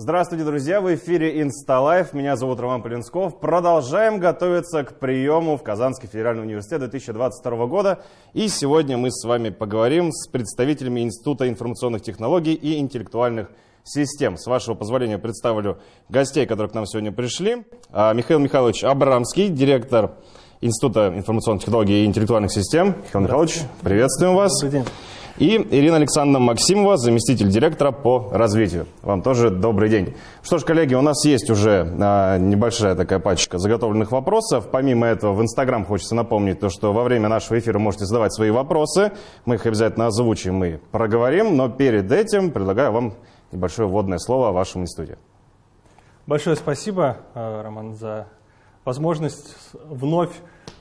Здравствуйте, друзья! В эфире InstaLife. Меня зовут Роман Полинсков. Продолжаем готовиться к приему в Казанский федеральный университет 2022 года. И сегодня мы с вами поговорим с представителями Института информационных технологий и интеллектуальных систем. С вашего позволения представлю гостей, которые к нам сегодня пришли. А, Михаил Михайлович Абрамский, директор Института информационных технологий и интеллектуальных систем. Михаил Михайлович, приветствуем вас. Добрый день. И Ирина Александровна Максимова, заместитель директора по развитию. Вам тоже добрый день. Что ж, коллеги, у нас есть уже а, небольшая такая пачка заготовленных вопросов. Помимо этого, в Инстаграм хочется напомнить то, что во время нашего эфира можете задавать свои вопросы. Мы их обязательно озвучим и проговорим. Но перед этим предлагаю вам небольшое вводное слово о вашем институте. Большое спасибо, э, Роман, за возможность вновь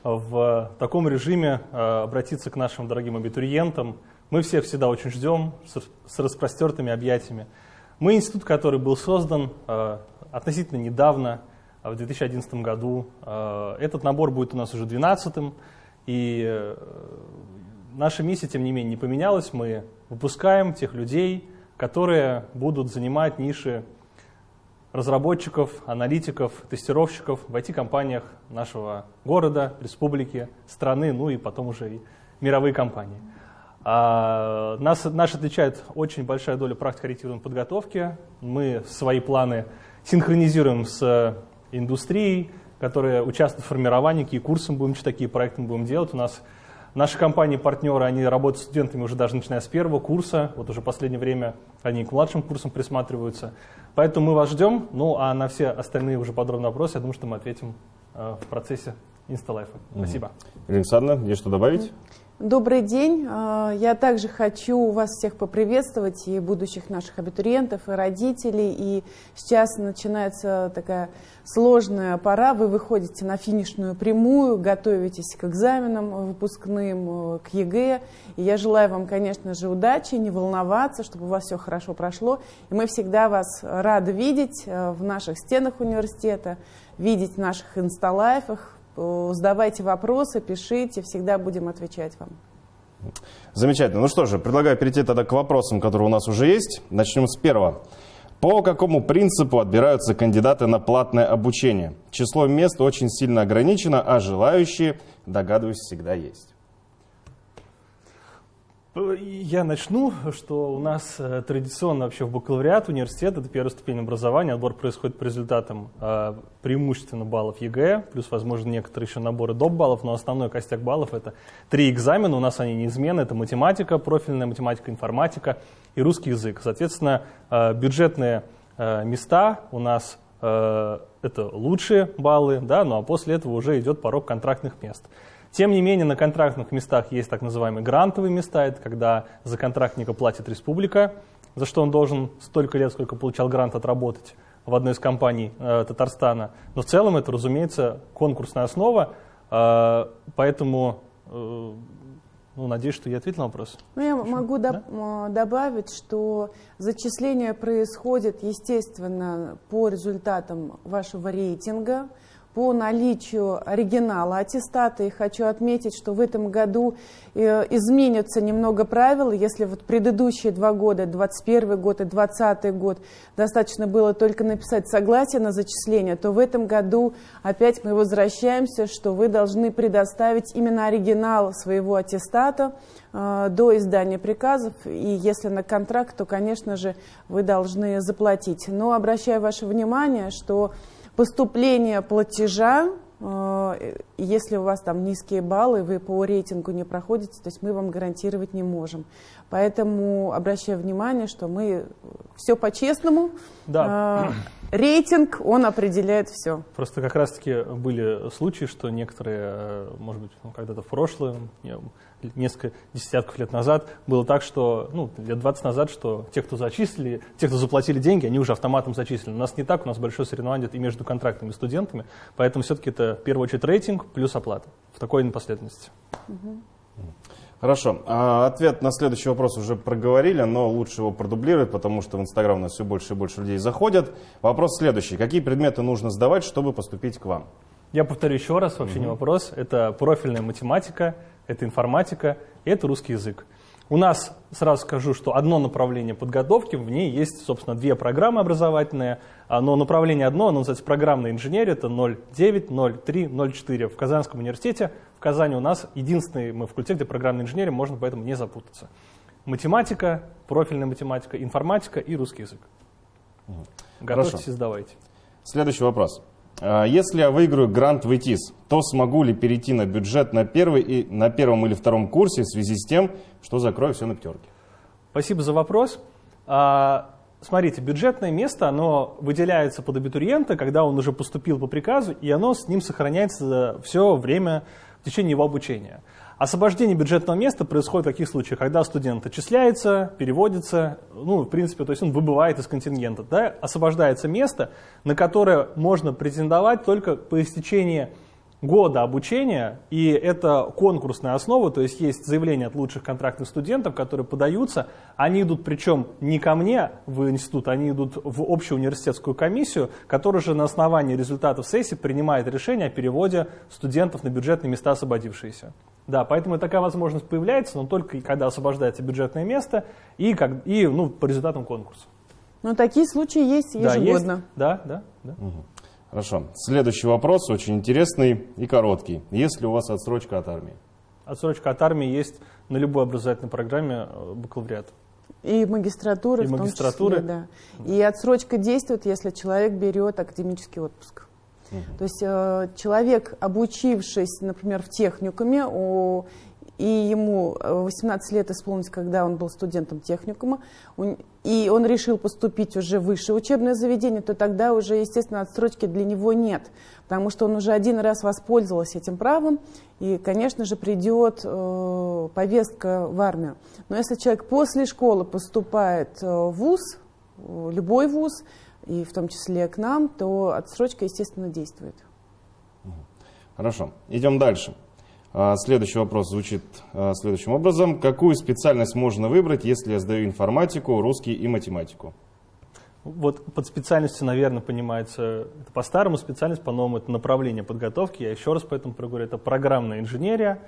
в таком режиме э, обратиться к нашим дорогим абитуриентам. Мы всех всегда очень ждем с распростертыми объятиями. Мы институт, который был создан э, относительно недавно, в 2011 году. Этот набор будет у нас уже 12-м. И наша миссия, тем не менее, не поменялась. Мы выпускаем тех людей, которые будут занимать ниши разработчиков, аналитиков, тестировщиков в IT-компаниях нашего города, республики, страны, ну и потом уже и мировые компании. А, нас, нас отличает очень большая доля практико-ориентированной подготовки. Мы свои планы синхронизируем с индустрией, которая участвует в формировании, какие курсы мы будем читать, какие проекты мы будем делать. У нас Наши компании-партнеры, они работают с студентами уже даже начиная с первого курса, вот уже в последнее время они к младшим курсам присматриваются. Поэтому мы вас ждем, ну а на все остальные уже подробные вопросы, я думаю, что мы ответим э, в процессе insta live а. Спасибо. Ирина Александровна, есть что добавить? Добрый день. А, я также хочу вас всех поприветствовать, и будущих наших абитуриентов, и родителей. И сейчас начинается такая сложная пора. Вы выходите на финишную прямую, готовитесь к экзаменам выпускным, к ЕГЭ. И я желаю вам, конечно же, удачи, не волноваться, чтобы у вас все хорошо прошло. И мы всегда вас рады видеть э, в наших стенах университета, видеть в наших инсталайфах, задавайте вопросы, пишите, всегда будем отвечать вам. Замечательно. Ну что же, предлагаю перейти тогда к вопросам, которые у нас уже есть. Начнем с первого. По какому принципу отбираются кандидаты на платное обучение? Число мест очень сильно ограничено, а желающие, догадываюсь, всегда есть. Я начну, что у нас э, традиционно вообще в бакалавриат университет, это первая ступень образования, отбор происходит по результатам э, преимущественно баллов ЕГЭ, плюс, возможно, некоторые еще наборы доп. баллов, но основной костяк баллов это три экзамена, у нас они неизменны, это математика, профильная математика, информатика и русский язык. Соответственно, э, бюджетные места у нас это лучшие баллы, да, ну а после этого уже идет порог контрактных мест. Тем не менее, на контрактных местах есть так называемые грантовые места, это когда за контрактника платит республика, за что он должен столько лет, сколько получал грант, отработать в одной из компаний э, Татарстана. Но в целом это, разумеется, конкурсная основа, э, поэтому э, ну, надеюсь, что я ответил на вопрос. Ну, я Хорошо. могу да? Э, добавить, что зачисление происходит, естественно, по результатам вашего рейтинга по наличию оригинала аттестата. И хочу отметить, что в этом году э, изменятся немного правила. Если вот предыдущие два года, 21 год и 20 год, достаточно было только написать согласие на зачисление, то в этом году опять мы возвращаемся, что вы должны предоставить именно оригинал своего аттестата э, до издания приказов. И если на контракт, то, конечно же, вы должны заплатить. Но обращаю ваше внимание, что поступление платежа, э, если у вас там низкие баллы, вы по рейтингу не проходите, то есть мы вам гарантировать не можем. Поэтому обращаю внимание, что мы все по-честному. Да. Э, рейтинг, он определяет все. Просто как раз-таки были случаи, что некоторые, э, может быть, ну, когда-то в прошлом, несколько десятков лет назад было так, что, ну, лет 20 назад, что те, кто зачислили, те, кто заплатили деньги, они уже автоматом зачислены. У нас не так, у нас большое соревнование и между контрактными студентами, поэтому все-таки это в первую очередь рейтинг плюс оплата в такой последовательности. Хорошо. А, ответ на следующий вопрос уже проговорили, но лучше его продублировать, потому что в Инстаграм у нас все больше и больше людей заходят. Вопрос следующий. Какие предметы нужно сдавать, чтобы поступить к вам? Я повторю еще раз, вообще угу. не вопрос. Это профильная математика, это информатика, и это русский язык. У нас, сразу скажу, что одно направление подготовки, в ней есть, собственно, две программы образовательные, но направление одно, оно называется программная инженерия, это 09, 03, 04 в Казанском университете. В Казани у нас единственный мы факультет, где программная инженерия, можно поэтому не запутаться. Математика, профильная математика, информатика и русский язык. Готовьтесь Хорошо. и сдавайте. Следующий вопрос. А, Если я выиграю грант в ИТИС, то смогу ли перейти на бюджет на, первый и, на первом или втором курсе в связи с тем, что закрою все на пятерке? Спасибо за вопрос. А, Смотрите, бюджетное место, оно выделяется под абитуриента, когда он уже поступил по приказу, и оно с ним сохраняется все время в течение его обучения. Освобождение бюджетного места происходит в каких случаях? Когда студент отчисляется, переводится, ну, в принципе, то есть он выбывает из контингента. Да? Освобождается место, на которое можно претендовать только по истечении года обучения, и это конкурсная основа, то есть есть заявления от лучших контрактных студентов, которые подаются, они идут причем не ко мне в институт, они идут в общую университетскую комиссию, которая же на основании результатов сессии принимает решение о переводе студентов на бюджетные места освободившиеся. Да, поэтому такая возможность появляется, но только когда освобождается бюджетное место и, как, и ну, по результатам конкурса. Но такие случаи есть Да, есть. ежегодно. Да, да, да. Хорошо. Следующий вопрос, очень интересный и короткий. Есть ли у вас отсрочка от армии? Отсрочка от армии есть на любой образовательной программе э, бакалавриата. И магистратуры И в том магистратуры. числе, да. И отсрочка действует, если человек берет академический отпуск. То есть э, человек, обучившись, например, в техникуме, и ему э, 18 лет исполнилось, когда он был студентом техникума, и он решил поступить уже в высшее учебное заведение, то тогда уже, естественно, отсрочки для него нет, потому что он уже один раз воспользовался этим правом, и, конечно же, придет э, повестка в армию. Но если человек после школы поступает э, в ВУЗ, э, любой ВУЗ, и в том числе к нам, то отсрочка, естественно, действует. Хорошо. Идем дальше. А, Следующий вопрос звучит а, следующим образом. Какую специальность можно выбрать, если я сдаю информатику, русский и математику? Вот под специальностью, наверное, понимается, это по-старому специальность, по-новому это направление подготовки. Я еще раз поэтому проговорю, это программная инженерия.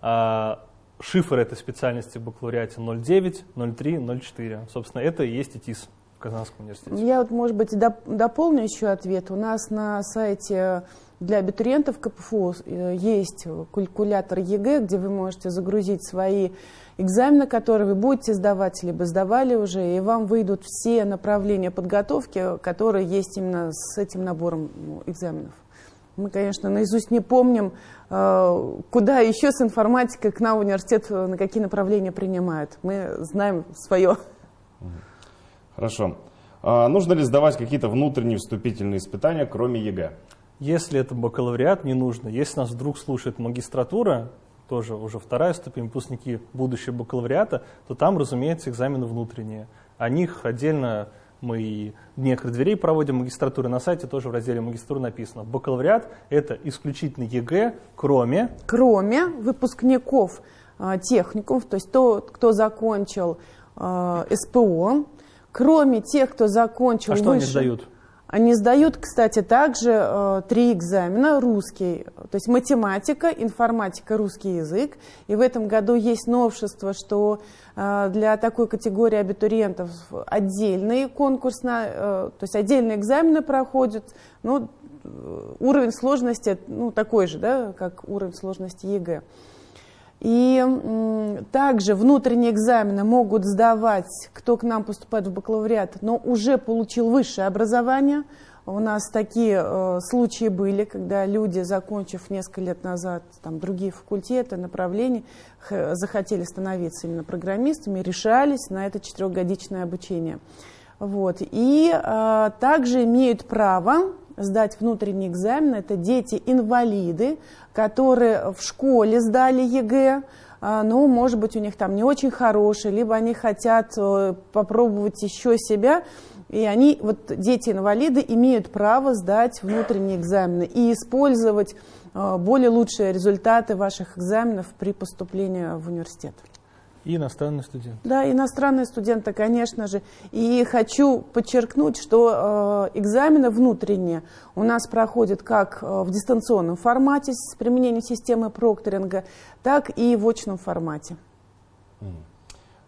А, Шифр этой специальности в бакалавриате 09, 03, 04. Собственно, это и есть ИТИС Казанском университете. Я вот, может быть, доп- дополню еще ответ. У нас на сайте для абитуриентов КПФУ э, есть калькулятор ЕГЭ, где вы можете загрузить свои экзамены, которые вы будете сдавать, либо сдавали уже, и вам выйдут все направления подготовки, которые есть именно с этим набором ну, экзаменов. Мы, конечно, наизусть не помним, э, куда еще с информатикой к нам университет, э, на какие направления принимают. Мы знаем свое. Хорошо. А Нужно ли сдавать какие-то внутренние вступительные испытания, кроме ЕГЭ? Если это бакалавриат, не нужно. Если нас вдруг слушает магистратура, тоже уже вторая ступень, выпускники будущего бакалавриата, то там, разумеется, экзамены внутренние. О них отдельно мы и дни открытых дверей проводим магистратуры. На сайте тоже в разделе магистратуры написано. Бакалавриат – это исключительно ЕГЭ, кроме кроме выпускников э, техникумов, то есть тот, кто закончил э, СПО, кроме тех, кто закончил А что они выше- сдают? Они сдают, кстати, также э, три экзамена. Русский, то есть математика, информатика, русский язык. И в этом году есть новшество, что э, для такой категории абитуриентов отдельный конкурс, на, э, то есть отдельные экзамены проходят. Ну, э, уровень сложности ну, такой же, да, как уровень сложности ЕГЭ. И также внутренние экзамены могут сдавать, кто к нам поступает в бакалавриат, но уже получил высшее образование. У нас такие э, случаи были, когда люди, закончив несколько лет назад там, другие факультеты, направления, захотели становиться именно программистами, решались на это четырехгодичное обучение. Вот. И э, также имеют право сдать внутренний экзамен. Это дети-инвалиды, которые в школе сдали ЕГЭ, а, но, может быть, у них там не очень хороший, либо они хотят э, попробовать еще себя. И они, вот дети-инвалиды, имеют право сдать внутренние экзамены и использовать э, более лучшие результаты ваших экзаменов при поступлении в университет. И иностранный студент. Да, иностранные студенты, конечно же. И хочу подчеркнуть, что э, экзамены внутренние у нас проходят как э, в дистанционном формате с применением системы прокторинга, так и в очном формате.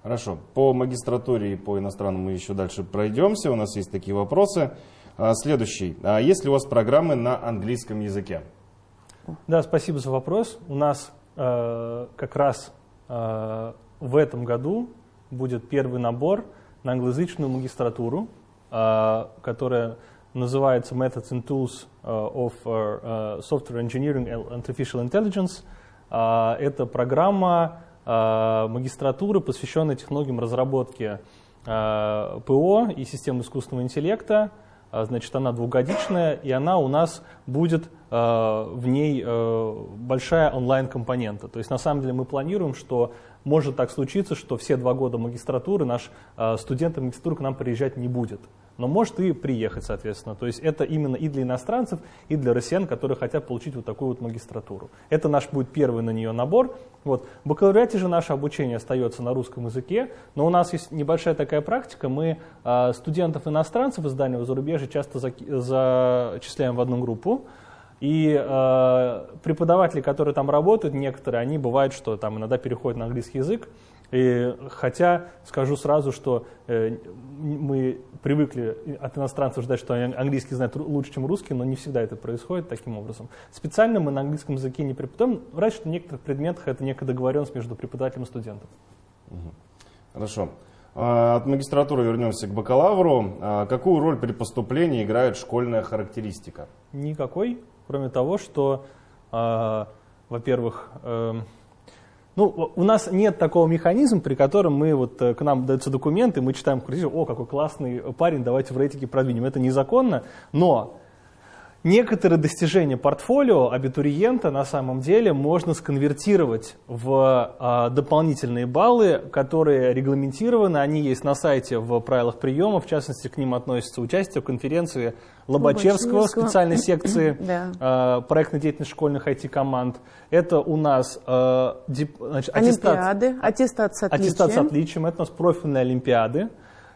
Хорошо. По магистратуре и по иностранному мы еще дальше пройдемся. У нас есть такие вопросы. А, следующий. А есть ли у вас программы на английском языке? Да, спасибо за вопрос. У нас э, как раз э, в этом году будет первый набор на англоязычную магистратуру, э, которая называется Methods and Tools э, of uh, Software Engineering and Artificial Intelligence. Это программа магистратуры, посвященная технологиям разработки ПО и систем искусственного интеллекта. Значит, она двухгодичная, и она у нас будет в ней большая онлайн-компонента. То есть, на самом деле, мы планируем, что может так случиться, что все два года магистратуры наш студент магистратуры к нам приезжать не будет но может и приехать, соответственно. То есть это именно и для иностранцев, и для россиян, которые хотят получить вот такую вот магистратуру. Это наш будет первый на нее набор. Вот. В бакалавриате же наше обучение остается на русском языке, но у нас есть небольшая такая практика. Мы э, студентов-иностранцев из дальнего зарубежья часто за, зачисляем в одну группу. И э, преподаватели, которые там работают, некоторые, они бывают, что там иногда переходят на английский язык. И хотя скажу сразу, что э, мы привыкли от иностранцев ждать, что они английский знают лучше, чем русский, но не всегда это происходит таким образом. Специально мы на английском языке не преподаем, что в некоторых предметах это некая договоренность между преподавателем и студентом. Хорошо. А, от магистратуры вернемся к бакалавру. А, какую роль при поступлении играет школьная характеристика? Никакой, кроме того, что, а, во-первых, эм, ну, у нас нет такого механизма, при котором мы вот э, к нам даются документы, мы читаем, о, какой классный парень, давайте в рейтинге продвинем. Это незаконно, но некоторые достижения портфолио абитуриента на самом деле можно сконвертировать в а, дополнительные баллы, которые регламентированы, они есть на сайте в правилах приема, в частности, к ним относится участие в конференции Лобачевского, Лобачевского. специальной секции да. а, проектной деятельности школьных IT-команд. Это у нас а, значит, Олимпиады, аттестат, аттестат с отличием. Аттестат с отличием, это у нас профильные олимпиады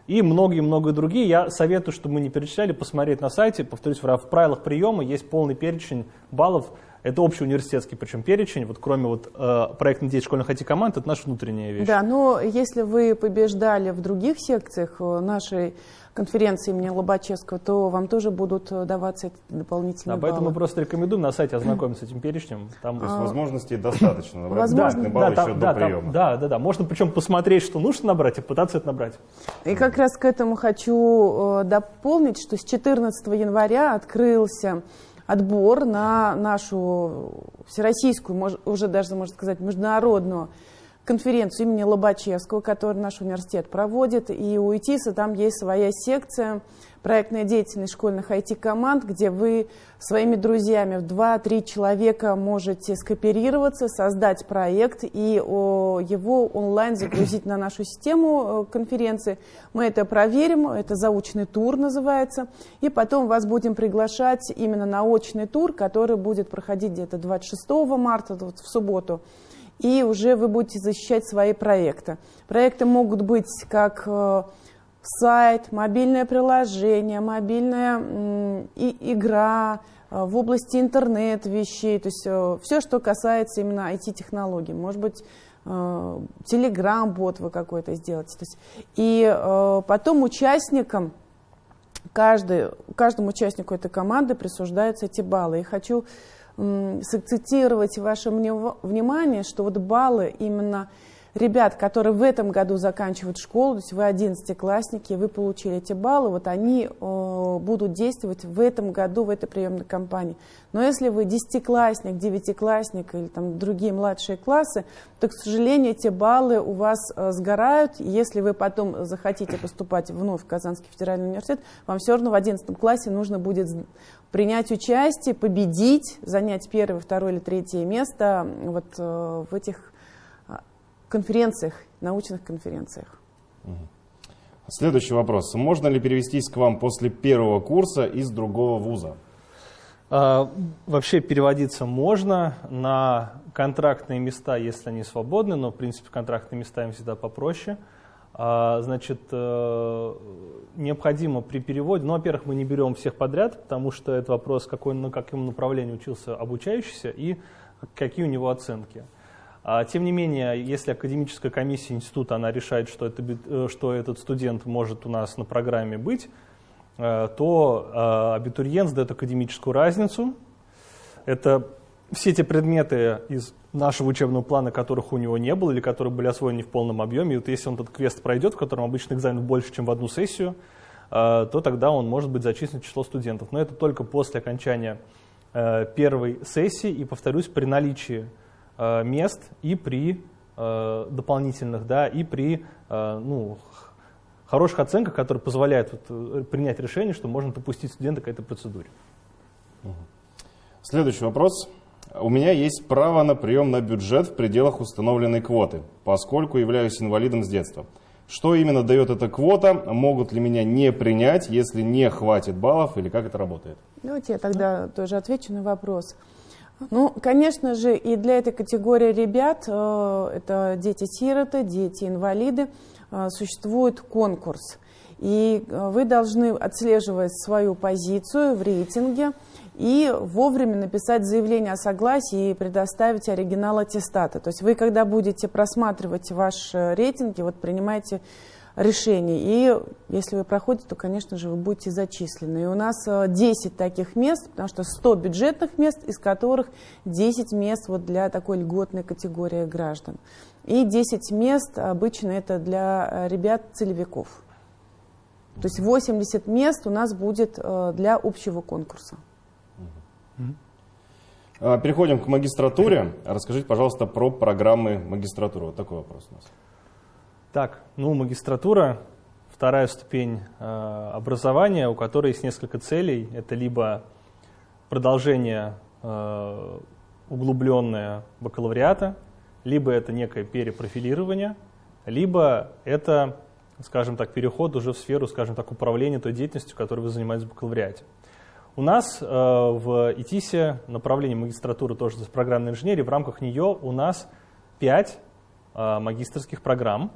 и многие-многие другие. Я советую, чтобы мы не перечисляли, посмотреть на сайте. Повторюсь, в правилах приема есть полный перечень баллов. Это общий университетский, причем перечень, вот кроме вот, э, проектной деятельности школьных IT-команд, это наша внутренняя вещь. Да, но если вы побеждали в других секциях э, нашей конференции имени Лобачевского, то вам тоже будут э, даваться эти дополнительные да, Поэтому мы просто рекомендуем на сайте ознакомиться с этим перечнем. Там... То есть а, возможностей достаточно набрать возможно, балл да, еще да, до приема. Там, да, да, да. Можно причем посмотреть, что нужно набрать, и пытаться это набрать. И как раз к этому хочу э, дополнить, что с 14 января открылся отбор на нашу всероссийскую, уже даже, можно сказать, международную конференцию имени Лобачевского, которую наш университет проводит. И у ИТИСа там есть своя секция проектная деятельность школьных IT-команд, где вы своими друзьями в 2-3 человека можете скооперироваться, создать проект и его онлайн загрузить на нашу систему э, конференции. Мы это проверим, это заочный тур называется, и потом вас будем приглашать именно на очный тур, который будет проходить где-то 26 марта, вот в субботу и уже вы будете защищать свои проекты. Проекты могут быть как э, сайт, мобильное приложение, мобильная и, игра э, в области интернет-вещей, то есть э, все, что касается именно IT-технологий. Может быть, Telegram-бот вы какой-то сделаете. То есть, и потом участникам, каждый, каждому участнику этой команды присуждаются эти баллы. И хочу сакцентировать ваше внимание, что вот баллы именно ребят, которые в этом году заканчивают школу, то есть вы одиннадцатиклассники, вы получили эти баллы, вот они э, будут действовать в этом году, в этой приемной кампании. Но если вы десятиклассник, девятиклассник или там другие младшие классы, то, к сожалению, эти баллы у вас э, сгорают. Если вы потом захотите поступать вновь в Казанский федеральный университет, вам все равно в одиннадцатом классе нужно будет принять участие, победить, занять первое, второе или третье место вот э, в этих конференциях, научных конференциях. Следующий вопрос. Можно ли перевестись к вам после первого курса из другого вуза? А, вообще переводиться можно на контрактные места, если они свободны, но в принципе контрактные места им всегда попроще. А, значит, э, необходимо при переводе, ну, во-первых, мы не берем всех подряд, потому что это вопрос, какой, на каком направлении учился обучающийся и какие у него оценки. А, тем не менее, если академическая комиссия института она решает, что, это, э, что этот студент может у нас на программе быть, э, то абитуриент сдает академическую разницу. Это все те предметы из нашего учебного плана, которых у него не было или которые были освоены в полном объеме. И вот если он этот квест пройдет, в котором обычно экзамен больше, чем в одну сессию, то тогда он может быть зачислен в число студентов. Но это только после окончания Э, первой сессии и, повторюсь, при наличии э, мест и при э, дополнительных, да, и при ну, хороших оценках, которые позволяют вот, принять решение, что можно допустить студента к этой процедуре. Следующий вопрос. У меня есть право на прием на бюджет в пределах установленной квоты, поскольку являюсь инвалидом с детства. Что именно дает эта квота? Могут ли меня не принять, если не хватит баллов, или как это работает? Давайте я тогда тоже отвечу на вопрос. Ну, конечно же, и для этой категории ребят, э, это дети-сироты, дети-инвалиды, э, существует конкурс. И э, вы должны отслеживать свою позицию в рейтинге, и вовремя написать заявление о согласии и предоставить оригинал аттестата. То есть вы, когда будете просматривать ваш э, рейтинг, вот принимаете решение. И если вы проходите, то, конечно же, вы будете зачислены. И у нас 10 э, таких мест, потому что 100 бюджетных мест, из которых 10 мест вот для такой льготной категории граждан. И 10 мест обычно это для э, ребят-целевиков. То есть 80 мест у нас будет для общего конкурса. А, переходим к магистратуре. Расскажите, пожалуйста, про программы магистратуры. Вот такой вопрос у нас. Так, ну, магистратура – вторая ступень э, образования, у которой есть несколько целей. Это либо продолжение э, углубленное бакалавриата, либо это некое перепрофилирование, либо это, скажем так, переход уже в сферу, скажем так, управления той деятельностью, которой вы занимаетесь в бакалавриате. У нас э, в ИТИСе направление магистратуры тоже с программной инженерии. В рамках нее у нас 5 э, магистрских программ.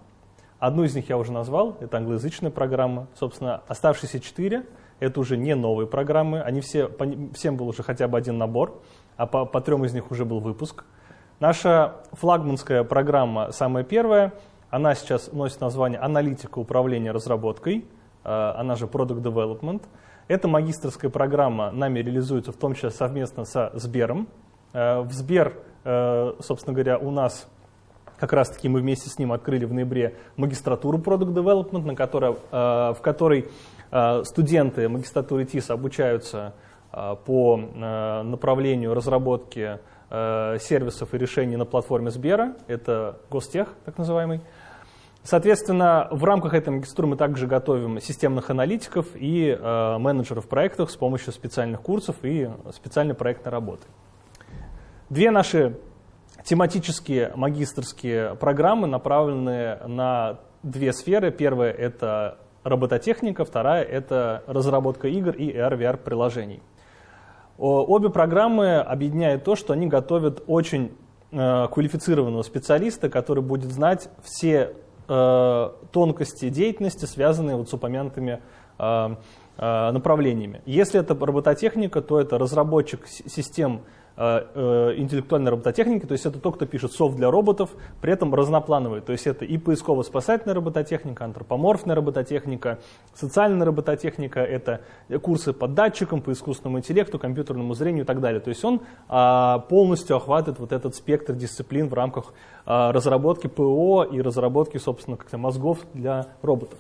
Одну из них я уже назвал, это англоязычная программа. Собственно, оставшиеся 4 это уже не новые программы, они все, по, всем был уже хотя бы один набор, а по, по трем из них уже был выпуск. Наша флагманская программа, самая первая, она сейчас носит название «Аналитика управления разработкой», э, она же Product Development – эта магистрская программа нами реализуется в том числе совместно со Сбером. Э, в Сбер, э, собственно говоря, у нас как раз-таки мы вместе с ним открыли в ноябре магистратуру Product Development, на которой, э, в которой студенты магистратуры ТИС обучаются по направлению разработки сервисов и решений на платформе Сбера. Это Гостех, так называемый. Соответственно, в рамках этой магистратуры мы также готовим системных аналитиков и э, менеджеров проектов с помощью специальных курсов и специальной проектной работы. Две наши тематические магистрские программы направлены на две сферы. Первая — это робототехника, вторая — это разработка игр и AR-VR приложений. Обе программы объединяют то, что они готовят очень э, квалифицированного специалиста, который будет знать все Э, тонкости деятельности, связанные вот с упомянутыми э, э, направлениями. Если это робототехника, то это разработчик систем интеллектуальной робототехники, то есть это тот, кто пишет софт для роботов, при этом разноплановый, то есть это и поисково-спасательная робототехника, антропоморфная робототехника, социальная робототехника, это курсы по датчикам, по искусственному интеллекту, компьютерному зрению и так далее. То есть он а, полностью охватывает вот этот спектр дисциплин в рамках а, разработки ПО и разработки, собственно, как-то мозгов для роботов.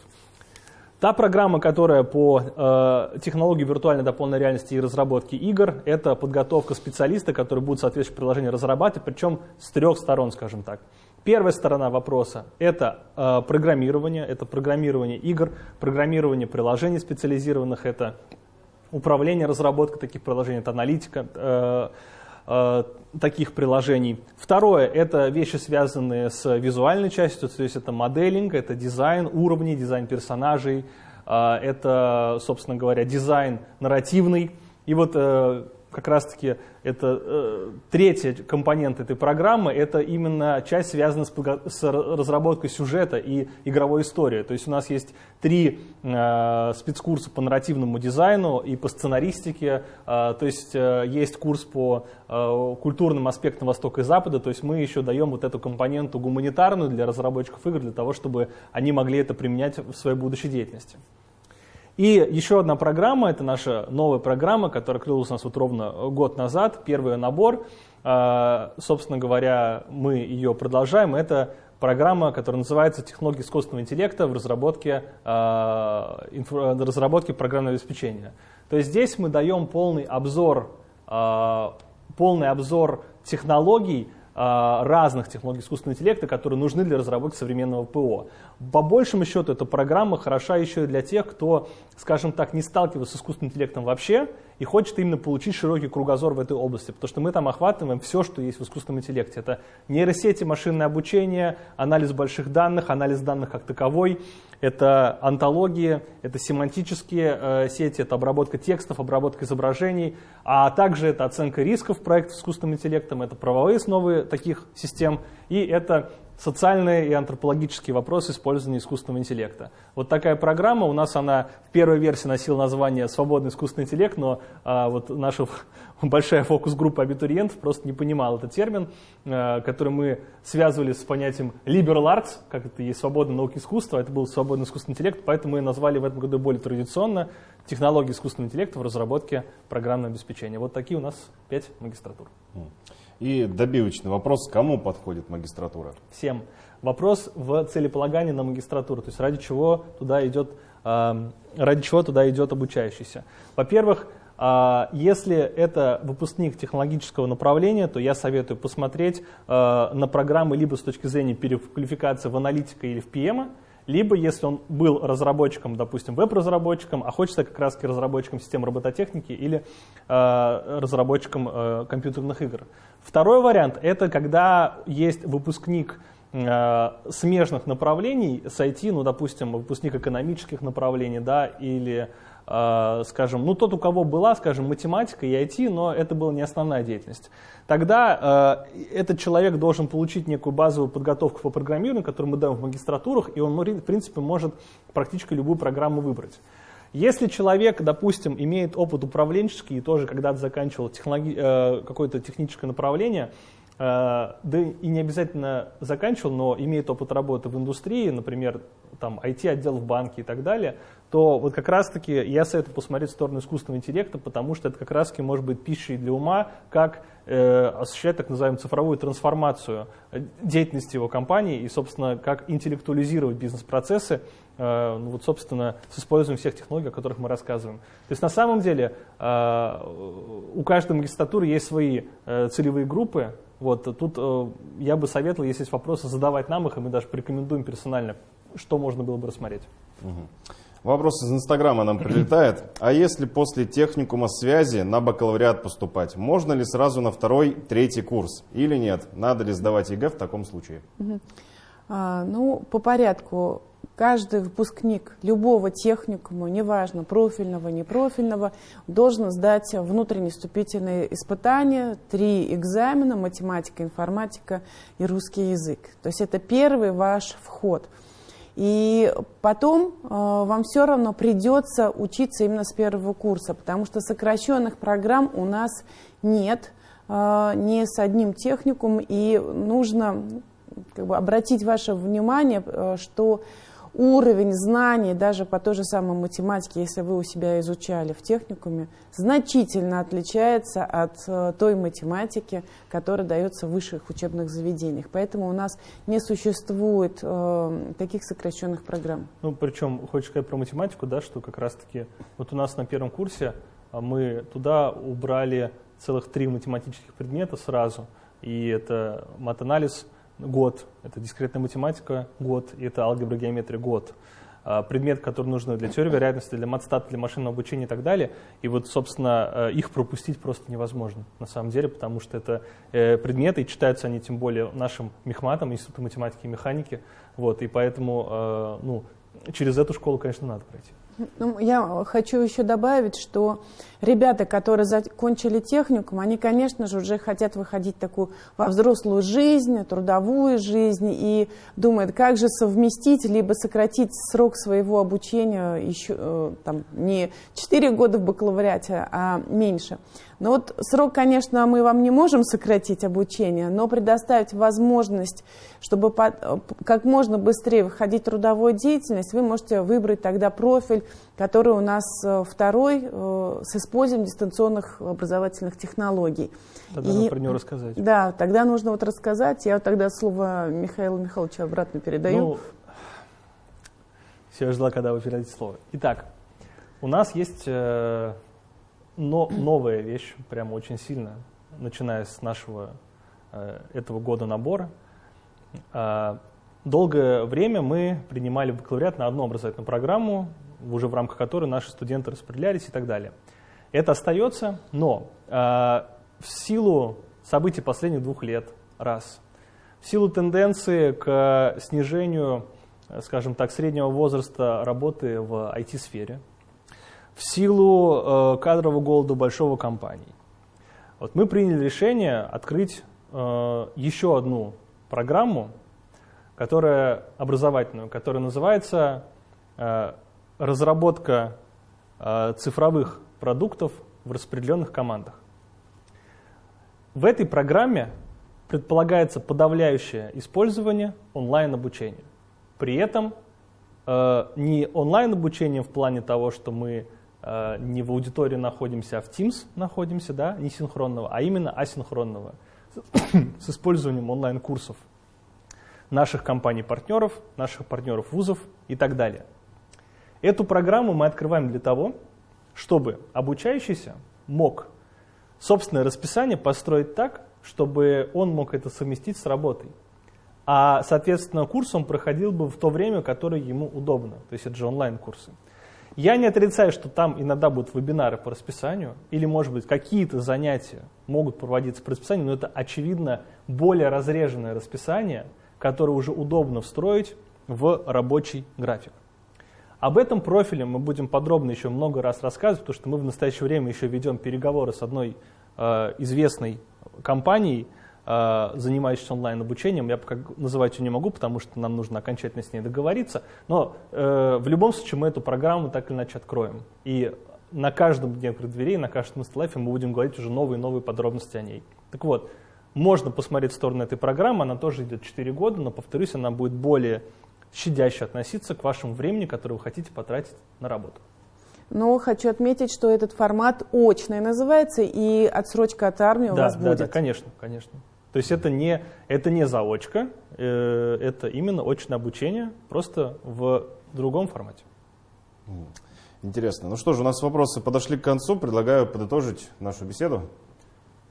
Та программа, которая по э, технологии виртуальной дополненной реальности и разработки игр, это подготовка специалиста, который будет соответствующее приложение разрабатывать, причем с трех сторон, скажем так. Первая сторона вопроса – это э, программирование, это программирование игр, программирование приложений специализированных, это управление разработкой таких приложений, это аналитика, э, Э, таких приложений. Второе – это вещи, связанные с визуальной частью, то есть это моделинг, это дизайн уровней, дизайн персонажей, э, это, собственно говоря, дизайн нарративный. И вот э, как раз-таки это э, третья компонент этой программы, это именно часть, связанная с, с разработкой сюжета и игровой истории. То есть у нас есть три э, спецкурса по нарративному дизайну и по сценаристике, э, то есть э, есть курс по э, культурным аспектам Востока и Запада, то есть мы еще даем вот эту компоненту гуманитарную для разработчиков игр, для того, чтобы они могли это применять в своей будущей деятельности. И еще одна программа, это наша новая программа, которая открылась у нас вот ровно год назад, первый набор. А, собственно говоря, мы ее продолжаем. Это программа, которая называется «Технологии искусственного интеллекта в разработке, а, разработке программного обеспечения». То есть здесь мы даем полный обзор, а, полный обзор технологий, разных технологий искусственного интеллекта, которые нужны для разработки современного ПО. По большему счету, эта программа хороша еще и для тех, кто, скажем так, не сталкивался с искусственным интеллектом вообще и хочет именно получить широкий кругозор в этой области, потому что мы там охватываем все, что есть в искусственном интеллекте. Это нейросети, машинное обучение, анализ больших данных, анализ данных как таковой, это антологии, это семантические э, сети, это обработка текстов, обработка изображений, а также это оценка рисков проектов с искусственным интеллектом, это правовые основы таких систем, и это социальные и антропологические вопросы использования искусственного интеллекта. Вот такая программа, у нас она в первой версии носила название «Свободный искусственный интеллект», но а, вот наша большая фокус-группа абитуриентов просто не понимала этот термин, а, который мы связывали с понятием liberal arts, как это есть свободная наука искусства, это был свободный искусственный интеллект, поэтому мы назвали в этом году более традиционно технологии искусственного интеллекта в разработке программного обеспечения. Вот такие у нас пять магистратур. И добивочный вопрос, кому подходит магистратура? Всем. Вопрос в целеполагании на магистратуру, то есть ради чего туда идет, э, ради чего туда идет обучающийся. Во-первых, э, если это выпускник технологического направления, то я советую посмотреть э, на программы либо с точки зрения переквалификации в аналитика или в PM, либо если он был разработчиком, допустим, веб-разработчиком, а хочется как раз разработчиком систем робототехники или э, разработчиком э, компьютерных игр. Второй вариант – это когда есть выпускник э, смежных направлений с IT, ну, допустим, выпускник экономических направлений, да, или скажем, ну тот, у кого была, скажем, математика и IT, но это была не основная деятельность, тогда э, этот человек должен получить некую базовую подготовку по программированию, которую мы даем в магистратурах, и он, в принципе, может практически любую программу выбрать. Если человек, допустим, имеет опыт управленческий и тоже когда-то заканчивал технологи... э, какое-то техническое направление, э, да и не обязательно заканчивал, но имеет опыт работы в индустрии, например, там IT-отдел в банке и так далее, то вот как раз-таки я советую посмотреть в сторону искусственного интеллекта, потому что это как раз-таки может быть пищей для ума, как э, осуществлять так называемую цифровую трансформацию э, деятельности его компании и, собственно, как интеллектуализировать бизнес-процессы, э, ну, вот, собственно, с использованием всех технологий, о которых мы рассказываем. То есть на самом деле э, у каждой магистратуры есть свои э, целевые группы, вот, тут э, я бы советовал, если есть вопросы, задавать нам их, и мы даже порекомендуем персонально, что можно было бы рассмотреть. Угу. Вопрос из Инстаграма нам прилетает. А если после техникума связи на бакалавриат поступать, можно ли сразу на второй, третий курс? Или нет? Надо ли сдавать ЕГЭ в таком случае? А, ну, по порядку. Каждый выпускник любого техникума, неважно, профильного, непрофильного, должен сдать внутренние вступительные испытания, три экзамена, математика, информатика и русский язык. То есть это первый ваш вход – и потом э, вам все равно придется учиться именно с первого курса, потому что сокращенных программ у нас нет, э, не с одним техникум, и нужно как бы, обратить ваше внимание, э, что уровень знаний даже по той же самой математике, если вы у себя изучали в техникуме, значительно отличается от э, той математики, которая дается в высших учебных заведениях. Поэтому у нас не существует э, таких сокращенных программ. Ну, причем, хочешь сказать про математику, да, что как раз-таки вот у нас на первом курсе а, мы туда убрали целых три математических предмета сразу, и это матанализ, год, это дискретная математика, год, и это алгебра, геометрия, год. А, предмет, который нужен для теории вероятности, для матстата, для машинного обучения и так далее. И вот, собственно, э, их пропустить просто невозможно на самом деле, потому что это э, предметы, и читаются они тем более нашим мехматом, Институтом математики и механики. Вот, и поэтому э, ну, через эту школу, конечно, надо пройти. Ну, я хочу еще добавить, что ребята, которые закончили техникум, они, конечно же, уже хотят выходить такую во взрослую жизнь, трудовую жизнь и думают, как же совместить, либо сократить срок своего обучения еще э, там, не 4 года в бакалавриате, а меньше. Но вот срок, конечно, мы вам не можем сократить обучение, но предоставить возможность, чтобы как можно быстрее выходить в трудовую деятельность, вы можете выбрать тогда профиль, который у нас э, второй э, с использованием дистанционных образовательных технологий. Тогда и, про него рассказать. Да, тогда нужно вот рассказать. Я тогда слово Михаилу Михайловичу обратно передаю. Ну, все, я ждала, когда вы передадите слово. Итак, у нас есть э, но, новая вещь, прямо очень сильно, начиная с нашего э, этого года набора. Э, долгое время мы принимали бакалавриат на одну образовательную программу, уже в рамках которой наши студенты распределялись и так далее. Это остается, но э, в силу событий последних двух лет, раз, в силу тенденции к снижению, скажем так, среднего возраста работы в IT-сфере, в силу э, кадрового голода большого компаний. Вот мы приняли решение открыть э, еще одну программу, которая образовательную, которая называется э, разработка цифровых продуктов в распределенных командах. В этой программе предполагается подавляющее использование онлайн-обучения. При этом э, не онлайн-обучение в плане того, что мы не в аудитории находимся, а в Teams находимся, да, не синхронного, а именно асинхронного, с использованием онлайн-курсов наших компаний-партнеров, наших партнеров вузов и так далее. Эту программу мы открываем для того, чтобы обучающийся мог собственное расписание построить так, чтобы он мог это совместить с работой. А, соответственно, курс он проходил бы в то время, которое ему удобно. То есть это же онлайн-курсы. Я не отрицаю, что там иногда будут вебинары по расписанию, или, может быть, какие-то занятия могут проводиться по расписанию, но это, очевидно, более разреженное расписание, которое уже удобно встроить в рабочий график. Об этом профиле мы будем подробно еще много раз рассказывать, потому что мы в настоящее время еще ведем переговоры с одной э, известной компанией, э, занимающейся онлайн-обучением. Я пока называть ее не могу, потому что нам нужно окончательно с ней договориться. Но э, в любом случае мы эту программу так или иначе откроем. И на каждом дне открытых дверей, на каждом инсталайфе мы будем говорить уже новые и новые подробности о ней. Так вот, можно посмотреть в сторону этой программы, она тоже идет 4 года, но, повторюсь, она будет более щадяще относиться к вашему времени, которое вы хотите потратить на работу. Но хочу отметить, что этот формат очный называется, и отсрочка от армии у да, вас да, будет. Да, конечно, конечно. То есть это не, это не заочка, э, это именно очное обучение, просто в другом формате. Интересно. Ну что ж, у нас вопросы подошли к концу. Предлагаю подытожить нашу беседу.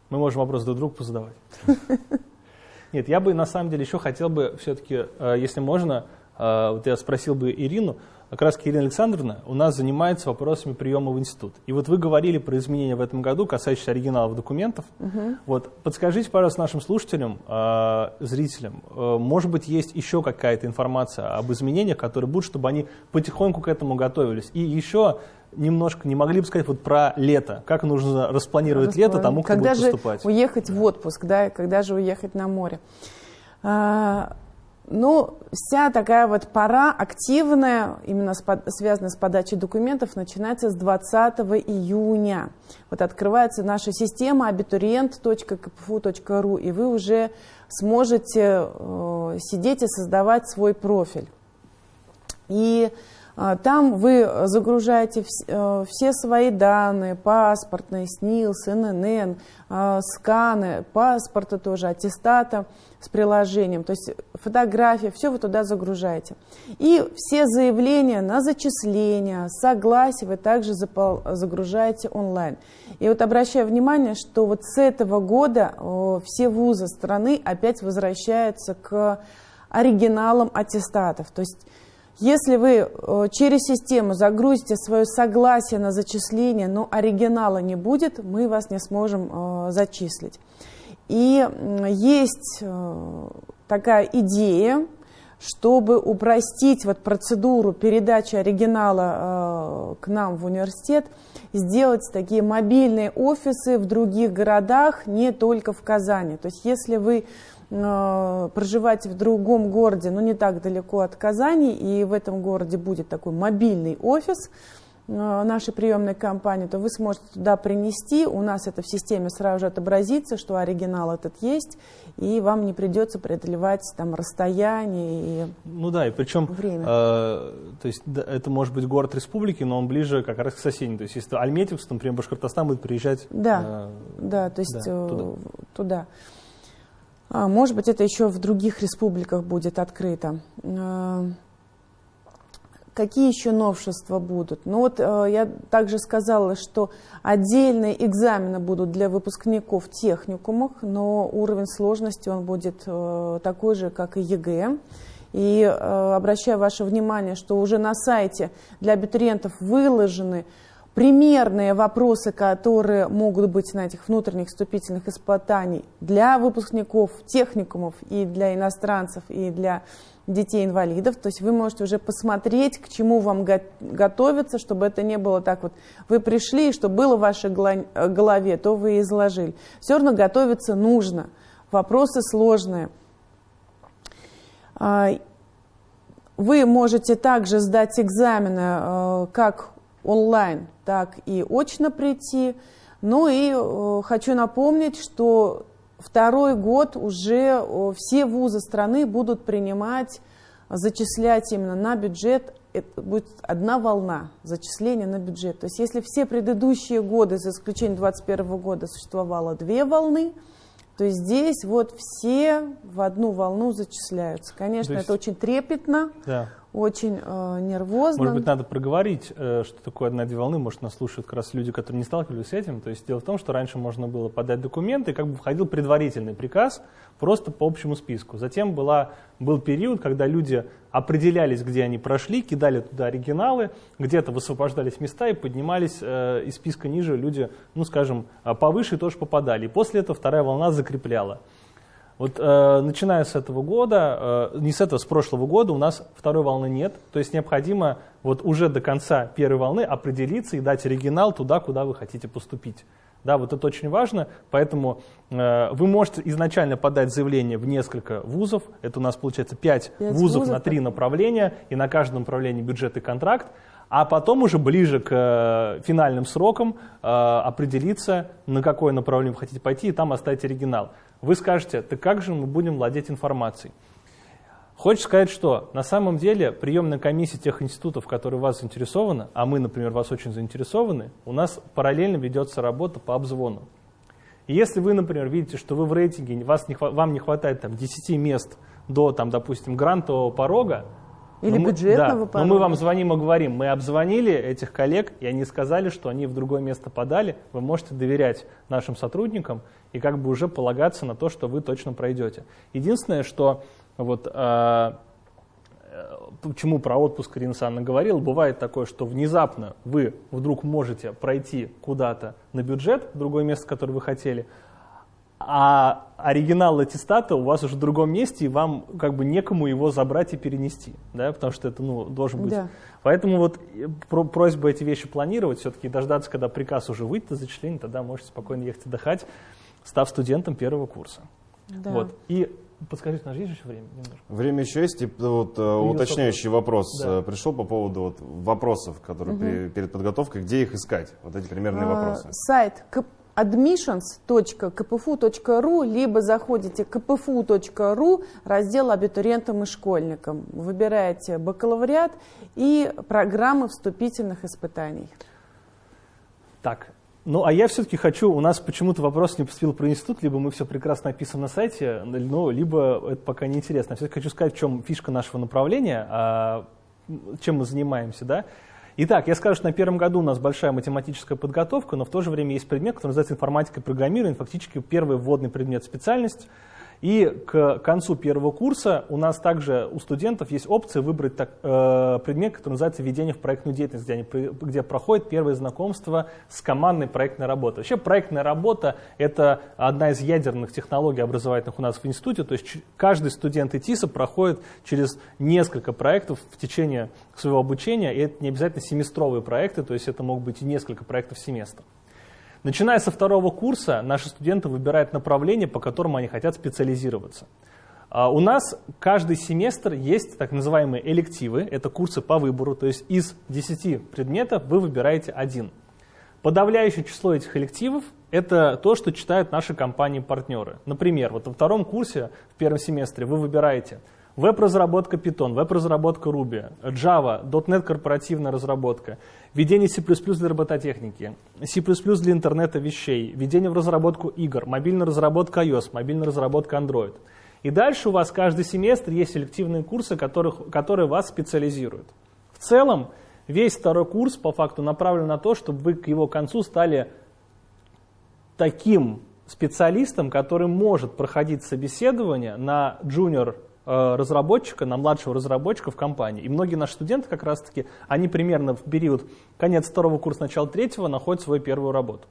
Мы можем вопросы друг другу позадавать. Нет, я бы на самом деле еще хотел бы все-таки, э, если можно, а, вот я спросил бы Ирину, как раз Ирина Александровна у нас занимается вопросами приема в институт. И вот вы говорили про изменения в этом году, касающиеся оригиналов документов. Угу. Вот подскажите, пожалуйста, нашим слушателям, э, зрителям, э, может быть, есть еще какая-то информация об изменениях, которые будут, чтобы они потихоньку к этому готовились. И еще немножко не могли бы сказать вот про лето, как нужно распланировать Расплан... лето тому, кто когда будет поступать. Когда же уехать да. в отпуск, да, когда же уехать на море. А, ну, вся такая вот пора активная, именно с, связанная с подачей документов, начинается с 20 июня. Вот открывается наша система абитуриент.кпфу.ру, и вы уже сможете э, сидеть и создавать свой профиль. И там вы загружаете э, все свои данные, паспортные, СНИЛС, ННН, э, сканы, паспорта тоже, аттестата, с приложением, то есть фотография, все вы туда загружаете. И все заявления на зачисление, согласие вы также загружаете онлайн. И вот обращаю внимание, что вот с этого года все вузы страны опять возвращаются к оригиналам аттестатов. То есть если вы через систему загрузите свое согласие на зачисление, но оригинала не будет, мы вас не сможем зачислить. И есть э, такая идея, чтобы упростить вот процедуру передачи оригинала э, к нам в университет, сделать такие мобильные офисы в других городах, не только в Казани. То есть если вы э, проживаете в другом городе, но не так далеко от Казани, и в этом городе будет такой мобильный офис, Э, нашей приемной компании, то вы сможете туда принести, у нас это в системе сразу же отобразится, что оригинал этот есть, и вам не придется преодолевать там расстояние и Ну да, и причем, время. Э, то есть да, это может быть город республики, но он ближе как раз к соседним. То есть если Альметьевск, например, Башкортостан будет приезжать Да, э, да, то есть да, э, туда. туда. А, может быть, это еще в других республиках будет открыто. Э, Какие еще новшества будут? Ну вот э, я также сказала, что отдельные экзамены будут для выпускников техникумов, но уровень сложности он будет такой же, как и ЕГЭ. И обращаю ваше внимание, что уже на сайте для абитуриентов выложены примерные вопросы, которые могут быть на этих внутренних вступительных испытаний для выпускников техникумов и для иностранцев, и для детей-инвалидов. То есть вы можете уже посмотреть, к чему вам го готовиться, чтобы это не было так вот. Вы пришли, и что было в вашей голове, то вы и изложили. Все равно готовиться нужно. Вопросы сложные. А, вы можете также сдать экзамены э, как онлайн, так и очно прийти. Ну и э, хочу напомнить, что второй год уже все вузы страны будут принимать, зачислять именно на бюджет, это будет одна волна зачисления на бюджет. То есть если все предыдущие годы, за исключением 2021 года, существовало две волны, то здесь вот все в одну волну зачисляются. Конечно, есть... это очень трепетно, да очень э, нервозно. Может быть, надо проговорить, э, что такое одна-две волны. Может, нас слушают как раз люди, которые не сталкивались с этим. То есть дело в том, что раньше можно было подать документы, и как бы входил предварительный приказ просто по общему списку. Затем была, был период, когда люди определялись, где они прошли, кидали туда оригиналы, где-то высвобождались места и поднимались э, из списка ниже люди, ну, скажем, повыше тоже попадали. И после этого вторая волна закрепляла. Вот э, начиная с этого года, э, не с этого, с прошлого года у нас второй волны нет. То есть необходимо вот уже до конца первой волны определиться и дать оригинал туда, куда вы хотите поступить. Да, вот это очень важно, поэтому э, вы можете изначально подать заявление в несколько вузов. Это у нас получается 5, 5 вузов, вузов на 3 направления, и на каждом направлении бюджет и контракт. А потом уже ближе к э, финальным срокам э, определиться, на какое направление вы хотите пойти, и там оставить оригинал. Вы скажете, так как же мы будем владеть информацией? Хочешь сказать, что на самом деле приемная комиссия тех институтов, которые вас заинтересованы, а мы, например, вас очень заинтересованы, у нас параллельно ведется работа по обзвону. И если вы, например, видите, что вы в рейтинге, вас не, вам не хватает там, 10 мест до, там, допустим, грантового порога, или мы, бюджетного да, порога. Но мы вам звоним и говорим, мы обзвонили этих коллег, и они сказали, что они в другое место подали. Вы можете доверять нашим сотрудникам и как бы уже полагаться на то, что вы точно пройдете. Единственное, что вот а, э, почему про отпуск Ирина Санна говорила, бывает такое, что внезапно вы вдруг можете пройти куда-то на бюджет, другое место, которое вы хотели, а оригинал аттестата у вас уже в другом месте, и вам как бы некому его забрать и перенести, да, потому что это, ну, должен быть. Да. Поэтому вот э, про просьба эти вещи планировать, все-таки дождаться, когда приказ уже выйдет на зачисление, тогда можете спокойно ехать отдыхать, став студентом первого курса. Да. Вот. И подскажите, у нас есть еще время? Немножко? Время еще есть. И вот, э, уточняющий вопрос Да. э, пришел по поводу вот, вопросов, которые при- перед подготовкой, где их искать? Вот эти примерные А, вопросы. Сайт admissions.kpfu.ru, либо заходите kpfu.ru, раздел абитуриентам и школьникам. Выбираете бакалавриат и программы вступительных испытаний. Так, ну а я все-таки хочу, у нас почему-то вопрос не поступил про институт, либо мы все прекрасно описываем на сайте, ну, либо это пока не интересно. Все-таки хочу сказать, в чем фишка нашего направления, а, чем мы занимаемся, да. Итак, я скажу, что на первом году у нас большая математическая подготовка, но в то же время есть предмет, который называется информатика и программирование, фактически первый вводный предмет специальность. И к концу первого курса у нас также у студентов есть опция выбрать так, э, предмет, который называется «Введение в проектную деятельность», где, они, где проходит первое знакомство с командной проектной работой. Вообще проектная работа — это одна из ядерных технологий образовательных у нас в институте, то есть каждый студент ИТИСа проходит через несколько проектов в течение своего обучения, и это не обязательно семестровые проекты, то есть это могут быть и несколько проектов в семестр. Начиная со второго курса наши студенты выбирают направление, по которому они хотят специализироваться. А, у нас каждый семестр есть так называемые элективы, это курсы по выбору, то есть из 10 предметов вы выбираете один. Подавляющее число этих элективов – это то, что читают наши компании-партнеры. Например, вот во втором курсе, в первом семестре, вы выбираете Веб-разработка Python, веб-разработка Ruby, Java, .NET корпоративная разработка, введение C++ для робототехники, C++ для интернета вещей, введение в разработку игр, мобильная разработка iOS, мобильная разработка Android. И дальше у вас каждый семестр есть селективные курсы, которых, которые вас специализируют. В целом, весь второй курс по факту направлен на то, чтобы вы к его концу стали таким специалистом, который может проходить собеседование на junior разработчика, на младшего разработчика в компании. И многие наши студенты как раз-таки, они примерно в период конец второго курса, начало третьего находят свою первую работу.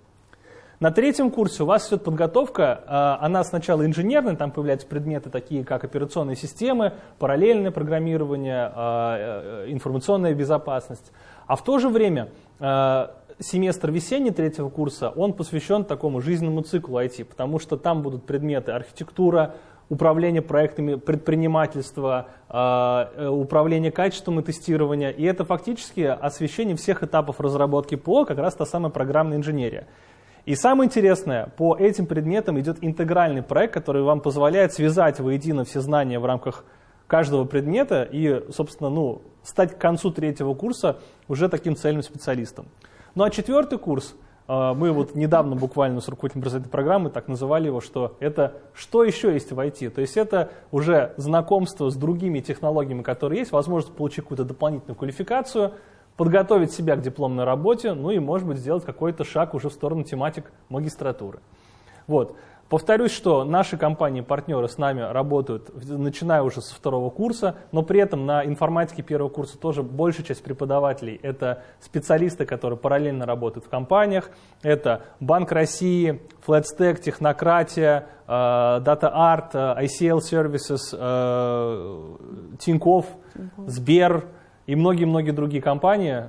На третьем курсе у вас идет подготовка, э, она сначала инженерная, там появляются предметы такие, как операционные системы, параллельное программирование, э, информационная безопасность. А в то же время семестр весенний третьего курса, он посвящен такому жизненному циклу IT, потому что там будут предметы архитектура, управление проектами предпринимательства, а, э, управление качеством и тестирования. И это фактически освещение всех этапов разработки ПО, как раз та самая программная инженерия. И самое интересное, по этим предметам идет интегральный проект, который вам позволяет связать воедино все знания в рамках каждого предмета и, собственно, ну, стать к концу третьего курса уже таким цельным специалистом. Ну а четвертый курс – мы вот недавно буквально с руководителем образовательной программы так называли его, что это что еще есть в IT. То есть это уже знакомство с другими технологиями, которые есть, возможность получить какую-то дополнительную квалификацию, подготовить себя к дипломной работе, ну и, может быть, сделать какой-то шаг уже в сторону тематик магистратуры. Вот. Повторюсь, что наши компании-партнеры с нами работают, начиная уже со второго курса, но при этом на информатике первого курса тоже большая часть преподавателей – это специалисты, которые параллельно работают в компаниях. Это Банк России, FlatStack, Технократия, э, DataArt, э, ICL Services, э, Тинькофф, Сбер и многие-многие другие компании.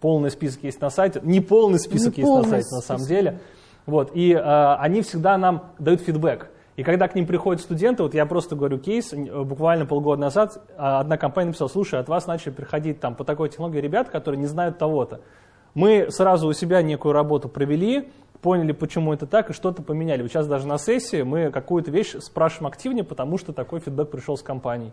Полный список есть на сайте. Не полный список Не есть полный на сайте, список. на самом деле. Вот, и э, они всегда нам дают фидбэк. И когда к ним приходят студенты, вот я просто говорю кейс, буквально полгода назад а, одна компания написала, слушай, от вас начали приходить там по такой технологии ребят, которые не знают того-то. Мы сразу у себя некую работу провели, поняли, почему это так, и что-то поменяли. Сейчас даже на сессии мы какую-то вещь спрашиваем активнее, потому что такой фидбэк пришел с компанией.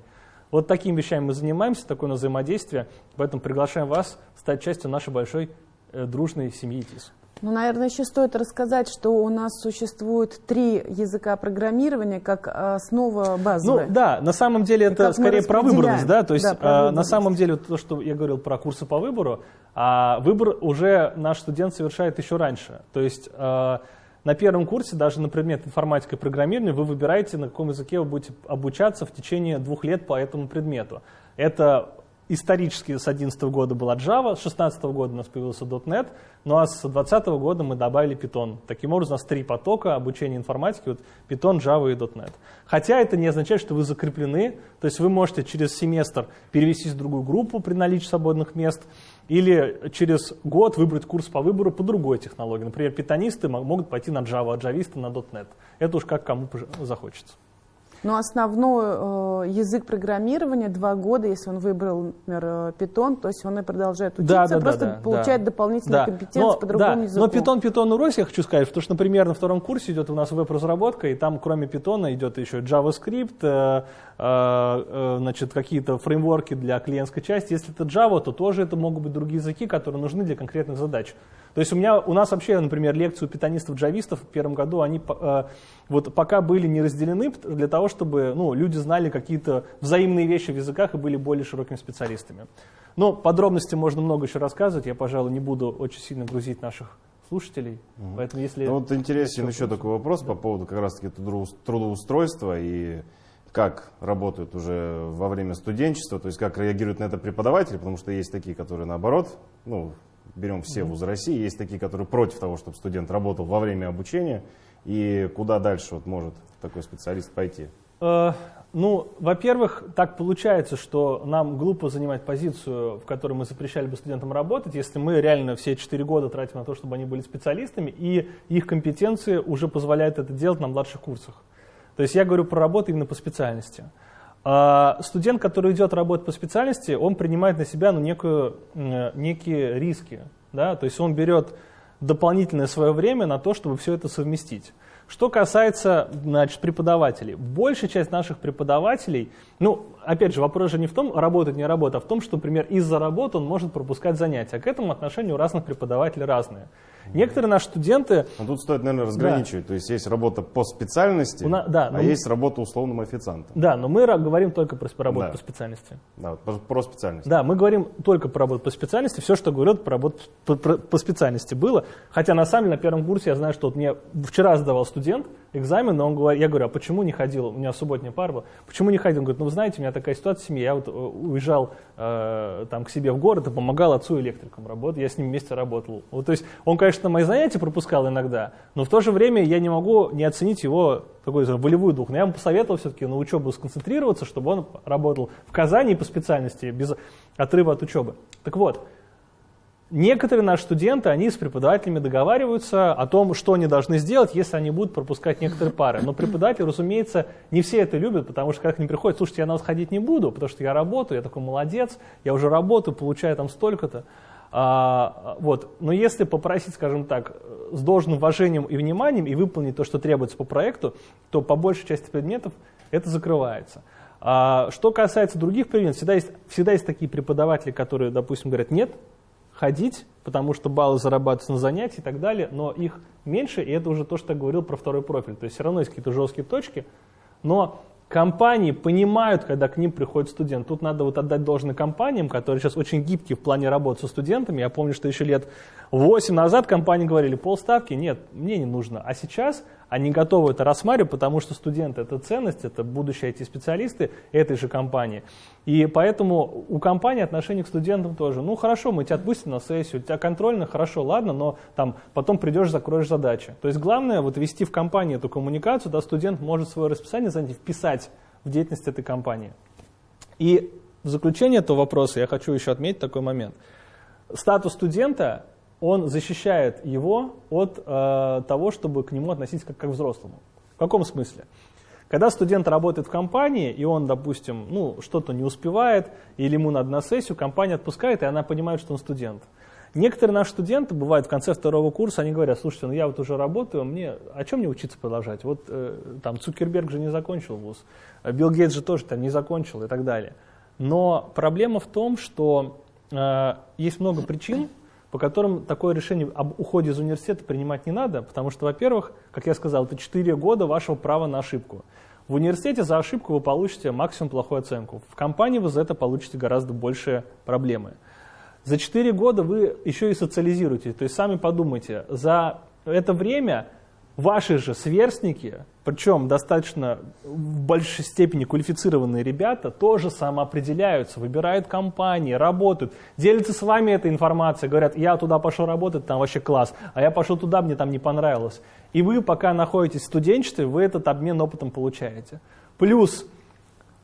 Вот такими вещами мы занимаемся, такое у взаимодействие, поэтому приглашаем вас стать частью нашей большой э, дружной семьи ТИС. Ну, наверное, еще стоит рассказать, что у нас существует три языка программирования как основа базовая. Ну да, на самом деле это скорее про выборность, да, то есть да, э, на самом деле то, что я говорил про курсы по выбору, а выбор уже наш студент совершает еще раньше. То есть э, на первом курсе, даже на предмет информатика и программирования, вы выбираете, на каком языке вы будете обучаться в течение двух лет по этому предмету. Это исторически с 2011 года была Java, с 2016 года у нас появился .NET, ну а с 2020 года мы добавили Python. Таким образом, у нас три потока обучения информатики, вот Python, Java и .NET. Хотя это не означает, что вы закреплены, то есть вы можете через семестр перевестись в другую группу при наличии свободных мест, или через год выбрать курс по выбору по другой технологии. Например, питонисты могут пойти на Java, а джависты на .NET. Это уж как кому захочется. Но основной э, язык программирования два года, если он выбрал, например, э, Python, то есть он и продолжает учиться, да, да, просто да, получает да. дополнительные да. компетенции но, по другому да. языку. Но Python, Python урос, я хочу сказать, потому что, например, на втором курсе идет у нас веб-разработка, и там кроме Python идет еще JavaScript, э, э, э, значит, какие-то фреймворки для клиентской части. Если это Java, то тоже это могут быть другие языки, которые нужны для конкретных задач. То есть у, меня, у нас вообще, например, лекции у питанистов-джавистов в первом году, они э, вот пока были не разделены для того, чтобы ну, люди знали какие-то взаимные вещи в языках и были более широкими специалистами. Но подробности можно много еще рассказывать, я, пожалуй, не буду очень сильно грузить наших слушателей. Мгм. Поэтому если... Ну, вот интересен еще такой вопрос по поводу как раз-таки трудоу- трудоустройства и как работают уже во время студенчества, то есть как реагируют на это преподаватели, потому что есть такие, которые наоборот, ну, берем все вузы России, есть такие, которые против того, чтобы студент работал во время обучения, и куда дальше вот может такой специалист пойти? Э, ну, во-первых, так получается, что нам глупо занимать позицию, в которой мы запрещали бы студентам работать, если мы реально все 4 года тратим на то, чтобы они были специалистами, и их компетенции уже позволяют это делать на младших курсах. То есть я говорю про работу именно по специальности. А студент, который идет работать по специальности, он принимает на себя ну, некую, некие риски. Да? То есть он берет дополнительное свое время на то, чтобы все это совместить. Что касается значит, преподавателей. Большая часть наших преподавателей, ну, опять же, вопрос же не в том, работать, не работать, а в том, что, например, из-за работы он может пропускать занятия. К этому отношению у разных преподавателей разные. Некоторые наши студенты Ну, тут стоит, наверное, разграничивать, то есть есть работа по специальности, на- да, а но мы- есть работа условным официантом. Да, но мы говорим только про работу Да. по специальности. Да, про, про специальность. Да, мы говорим только про работу по специальности. Все, что говорят про работу по, про- по специальности было. Хотя на самом деле на первом курсе я знаю, что вот мне вчера сдавал студент экзамен, но он говорит, я говорю, а почему не ходил? У меня субботняя пара была. Почему не ходил? Он говорит, ну вы знаете, у меня такая ситуация в семье. Я вот э, уезжал э, там к себе в город и помогал отцу электриком работать. Я с ним вместе работал. Вот, то есть он, конечно, мои занятия пропускал иногда, но в то же время я не могу не оценить его такой волевой дух. Но я ему посоветовал все-таки на учебу сконцентрироваться, чтобы он работал в Казани по специальности, без отрыва от учебы. Так вот, некоторые наши студенты, они с преподавателями договариваются о том, что они должны сделать, если они будут пропускать некоторые пары. Но преподаватели, разумеется, не все это любят, потому что когда к ним приходят, слушайте, я на вас ходить не буду, потому что я работаю, я такой молодец, я уже работаю, получаю там столько-то. А, вот. Но если попросить, скажем так, с должным уважением и вниманием и выполнить то, что требуется по проекту, то по большей части предметов это закрывается. А, что касается других предметов, всегда есть, всегда есть такие преподаватели, которые, допустим, говорят, нет, ходить, потому что баллы зарабатываются на занятии и так далее, но их меньше, и это уже то, что я говорил про второй профиль. То есть все равно есть какие-то жесткие точки, но компании понимают, когда к ним приходит студент. Тут надо вот отдать должное компаниям, которые сейчас очень гибкие в плане работы со студентами. Я помню, что еще лет 8 назад компании говорили, полставки, нет, мне не нужно. А сейчас они готовы это рассматривать, потому что студенты – это ценность, это будущие IT-специалисты этой же компании. И поэтому у компании отношение к студентам тоже. Ну хорошо, мы тебя отпустим на сессию, у тебя контрольно, хорошо, ладно, но там потом придешь, закроешь задачи. То есть главное вот вести в компании эту коммуникацию, да, студент может свое расписание занятий вписать в деятельность этой компании. И в заключение этого вопроса я хочу еще отметить такой момент. Статус студента, он защищает его от э, того, чтобы к нему относиться как, как к взрослому. В каком смысле? Когда студент работает в компании, и он, допустим, ну, что-то не успевает, или ему надо на сессию, компания отпускает, и она понимает, что он студент. Некоторые наши студенты, бывают в конце второго курса, они говорят, слушайте, ну я вот уже работаю, мне, о чем мне учиться продолжать? Вот э, там Цукерберг же не закончил вуз, Билл Гейтс же тоже там не закончил и так далее. Но проблема в том, что э, есть много причин, по которым такое решение об уходе из университета принимать не надо, потому что, во-первых, как я сказал, это 4 года вашего права на ошибку. В университете за ошибку вы получите максимум плохую оценку. В компании вы за это получите гораздо большие проблемы. За 4 года вы еще и социализируете. То есть сами подумайте, за это время ваши же сверстники, причем достаточно в большей степени квалифицированные ребята, тоже самоопределяются, выбирают компании, работают, делятся с вами этой информацией, говорят, я туда пошел работать, там вообще класс, а я пошел туда, мне там не понравилось. И вы, пока находитесь в студенчестве, вы этот обмен опытом получаете. Плюс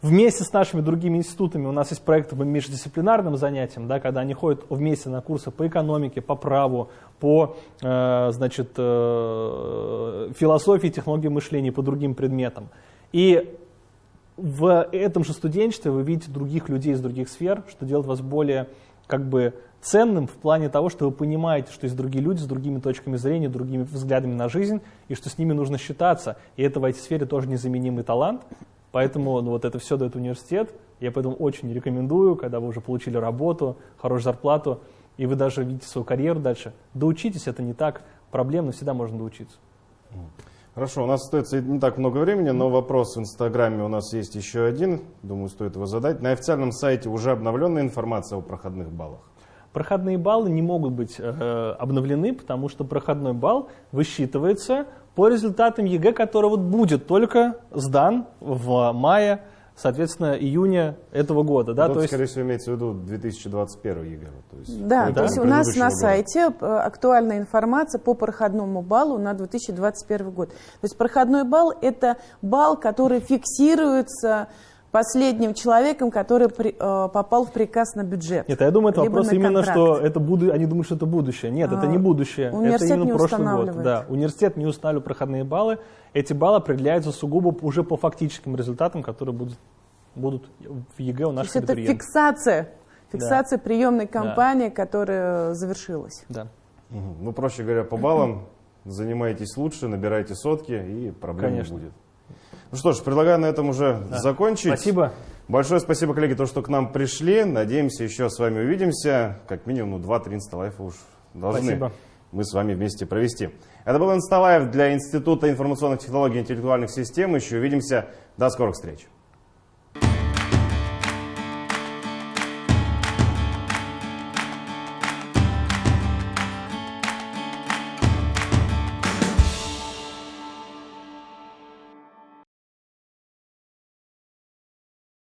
Вместе с нашими другими институтами у нас есть проекты по междисциплинарным занятиям, да, когда они ходят вместе на курсы по экономике, по праву, по э, значит, э, философии, технологии мышления, по другим предметам. И в этом же студенчестве вы видите других людей из других сфер, что делает вас более как бы ценным в плане того, что вы понимаете, что есть другие люди с другими точками зрения, другими взглядами на жизнь, и что с ними нужно считаться. И это в этой-сфере тоже незаменимый талант. Поэтому ну, вот это все дает университет. Я поэтому очень рекомендую, когда вы уже получили работу, хорошую зарплату, и вы даже видите свою карьеру дальше. Доучитесь, это не так проблемно, всегда можно доучиться. Хорошо, у нас остается не так много времени, но вопрос в Инстаграме у нас есть еще один. Думаю, стоит его задать. На официальном сайте уже обновленная информация о проходных баллах. Проходные баллы не могут быть э, обновлены, потому что проходной балл высчитывается по результатам ЕГЭ, который вот будет только сдан в мае соответственно, июня этого года. Да, вот, то есть... скорее всего, имеется в виду 2021 ЕГЭ. То есть, да, то есть у нас на года. сайте э, актуальная информация по проходному баллу на 2021 год. То есть проходной балл – это балл, который фиксируется последним человеком, который при, э, попал в приказ на бюджет. Нет, я думаю, это вопрос именно, что это буду, они думают, что это будущее. Нет, а, это не будущее. Университет это именно не прошлый год. Да, университет не устанавливает проходные баллы. Эти баллы определяются сугубо уже по фактическим результатам, которые будут, будут в ЕГЭ у наших То есть это фиксация, фиксация да. приемной кампании, да. которая завершилась. Да. Ну, проще говоря, по баллам занимайтесь лучше, набирайте сотки, и проблем Конечно. не будет. Ну что ж, предлагаю на этом уже да. закончить. Спасибо. Большое спасибо, коллеги, то, что к нам пришли. Надеемся, еще с вами увидимся. Как минимум, ну, 2-3 инсталайва уж должны спасибо. мы с вами вместе провести. Это был Инсталайф для Института информационных технологий и интеллектуальных систем. Еще увидимся. До скорых встреч.